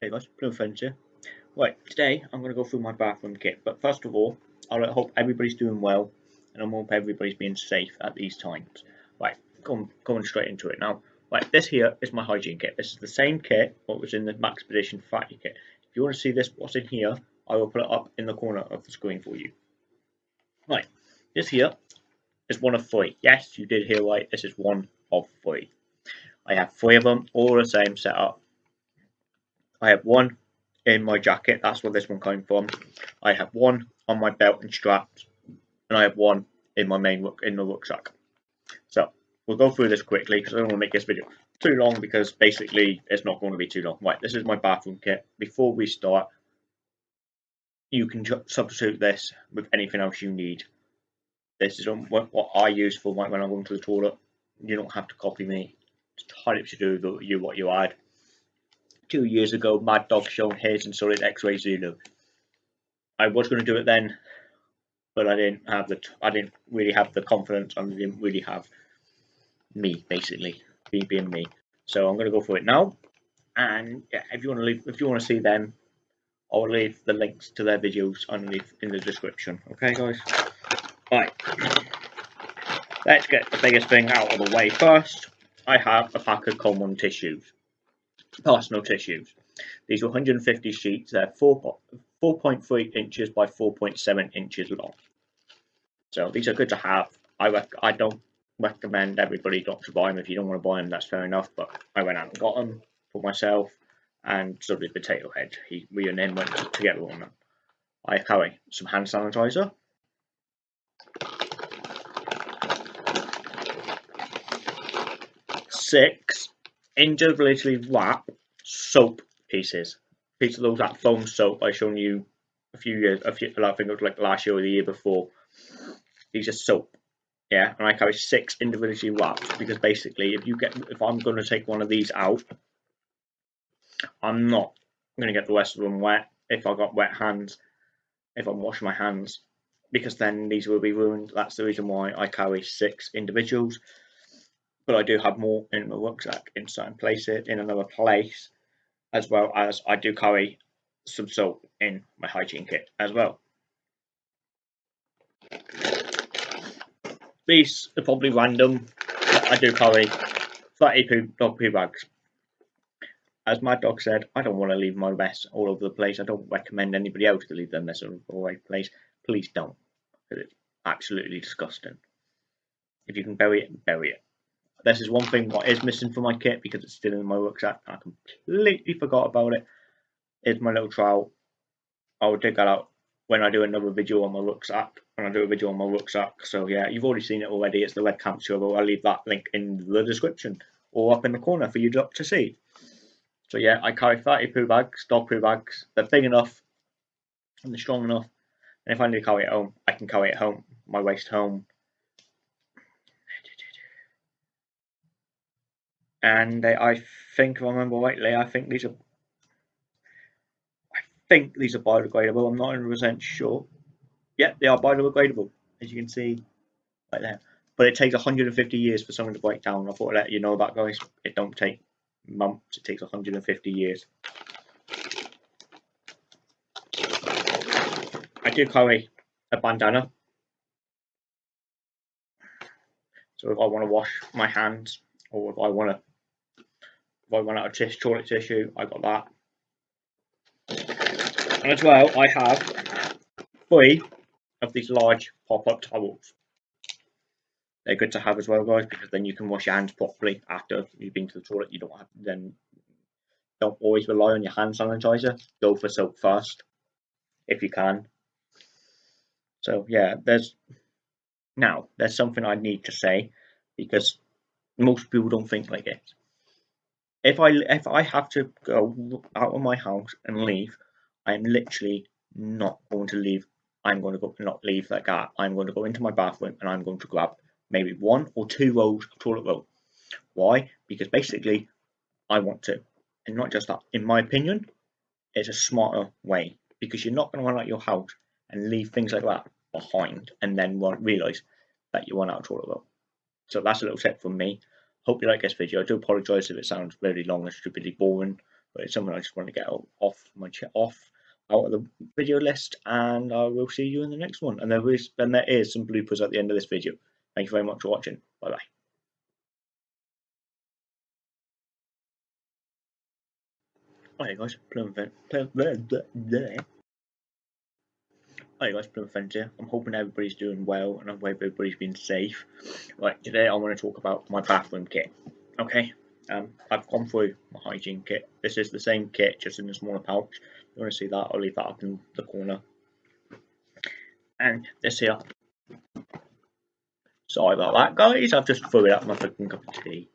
Hey guys, Blue here. Right, today I'm going to go through my bathroom kit, but first of all, I hope everybody's doing well, and I hope everybody's being safe at these times. Right, going, going straight into it now. Right, this here is my hygiene kit. This is the same kit what was in the Maxpedition Fatty kit. If you want to see this, what's in here, I will put it up in the corner of the screen for you. Right, this here is one of three. Yes, you did hear right, this is one of three. I have three of them, all the same setup I have one in my jacket, that's where this one came from. I have one on my belt and straps, and I have one in my main in the rucksack. So we'll go through this quickly because I don't want to make this video too long because basically it's not going to be too long. Right, this is my bathroom kit. Before we start, you can substitute this with anything else you need. This is um, what I use for when I'm going to the toilet. You don't have to copy me. It's entirely up to do you what you add two years ago, Mad Dog shown his and so did X-Ray Zulu. I was going to do it then, but I didn't have the I didn't really have the confidence and I didn't really have me basically me being me. So I'm going to go for it now. And yeah, if you want to leave, if you want to see them, I'll leave the links to their videos underneath in the description. Okay, guys. Right. Let's get the biggest thing out of the way first. I have a pack of common tissues personal tissues. These are 150 sheets. They're 4.3 inches by 4.7 inches long. So these are good to have. I I don't recommend everybody not to buy them. If you don't want to buy them, that's fair enough. But I went out and got them for myself, and so did Potato Head. He, we and him went together on them. I carry some hand sanitizer. Six individually wrap soap pieces. Piece of those that foam soap I shown you a few years, a few, I think it was like last year or the year before. These are soap, yeah, and I carry six individually wrapped because basically, if you get, if I'm going to take one of these out, I'm not going to get the rest of them wet if I got wet hands, if I'm washing my hands, because then these will be ruined. That's the reason why I carry six individuals but I do have more in my rucksack in certain places, in another place, as well as I do carry some soap in my hygiene kit as well. These are probably random. I do carry 30 poo, dog poo bags. As my dog said, I don't want to leave my mess all over the place. I don't recommend anybody else to leave their mess all over the place. Please don't, because it's absolutely disgusting. If you can bury it, bury it. This is one thing what is missing from my kit because it's still in my rucksack. I completely forgot about it. Is my little trowel. I will dig that out when I do another video on my rucksack. When I do a video on my rucksack. So yeah, you've already seen it already. It's the red camp shovel. I'll leave that link in the description or up in the corner for you to see. So yeah, I carry 30 poo bags, dog poo bags. They're big enough and they're strong enough. And if I need to carry it home, I can carry it home, my waste home. And they, I think, if I remember rightly, I think these are, I think these are biodegradable. I'm not 100% sure. Yeah, they are biodegradable, as you can see right there. But it takes 150 years for something to break down. I thought I'd let you know that, guys. It don't take months. It takes 150 years. I do carry a bandana. So if I want to wash my hands or if I want to I run out of tissue, toilet tissue, I got that. And as well, I have three of these large pop-up towels. They're good to have as well, guys, because then you can wash your hands properly after you've been to the toilet. You don't have then don't always rely on your hand sanitizer. Go for soap first, if you can. So yeah, there's now there's something I need to say because most people don't think like it if I if I have to go out of my house and leave, I'm literally not going to leave. I'm going to go not leave that. I'm going to go into my bathroom and I'm going to grab maybe one or two rolls of toilet roll. Why? Because basically, I want to, and not just that. In my opinion, it's a smarter way because you're not going to run out your house and leave things like that behind and then realize that you run out of toilet roll. So that's a little tip from me. Hope you like this video. I do apologise if it sounds very long and stupidly boring, but it's something I just want to get off my off out of the video list, and I will see you in the next one. And there is there is some bloopers at the end of this video. Thank you very much for watching. Bye bye. Hi guys, Plum Hi guys, Plum Friends here. I'm hoping everybody's doing well and I hope everybody's been safe. Right, today I want to talk about my bathroom kit. Okay, um, I've gone through my hygiene kit. This is the same kit, just in a smaller pouch. If you want to see that, I'll leave that up in the corner. And this here. Sorry about that, guys. I've just threw it up my freaking cup of tea.